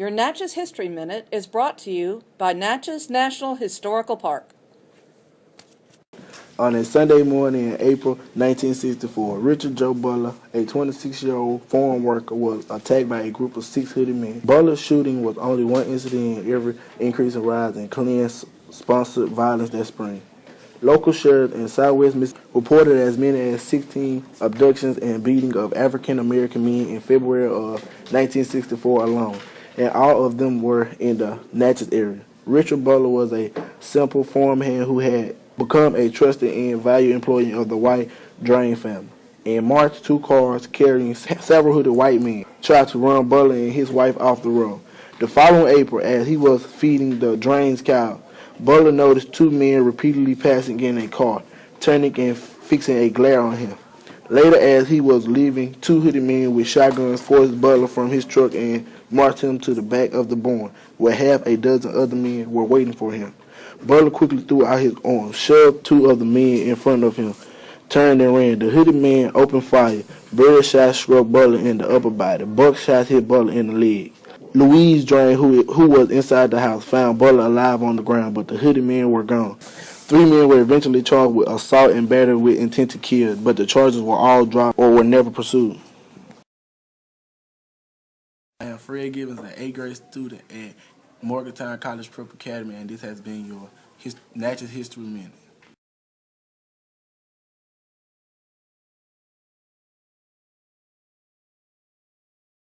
Your Natchez History Minute is brought to you by Natchez National Historical Park. On a Sunday morning in April 1964, Richard Joe Butler, a 26-year-old farm worker, was attacked by a group of six hooded men. Butler's shooting was only one incident in every increasing rise in Klan-sponsored violence that spring. Local sheriffs in Southwest Mississippi reported as many as 16 abductions and beating of African American men in February of 1964 alone, and all of them were in the Natchez area. Richard Butler was a simple farmhand who had become a trusted and valued employee of the White Drain family. In March, two cars carrying several hooded white men tried to run Butler and his wife off the road. The following April, as he was feeding the Drains cow, Butler noticed two men repeatedly passing in a car, turning and fixing a glare on him. Later, as he was leaving, two hooded men with shotguns forced Butler from his truck and marched him to the back of the barn, where half a dozen other men were waiting for him. Butler quickly threw out his arms, shoved two of the men in front of him, turned and ran. The hooded man opened fire. Bird shots struck Butler in the upper body. Buck shots hit Butler in the leg. Louise Drain, who, who was inside the house, found Butler alive on the ground, but the hooded men were gone. Three men were eventually charged with assault and battery with intent to kill, but the charges were all dropped or were never pursued. I am Fred Gibbons, an eighth grade student at Morgantown College Prep Academy, and this has been your his, Natchez History Minute.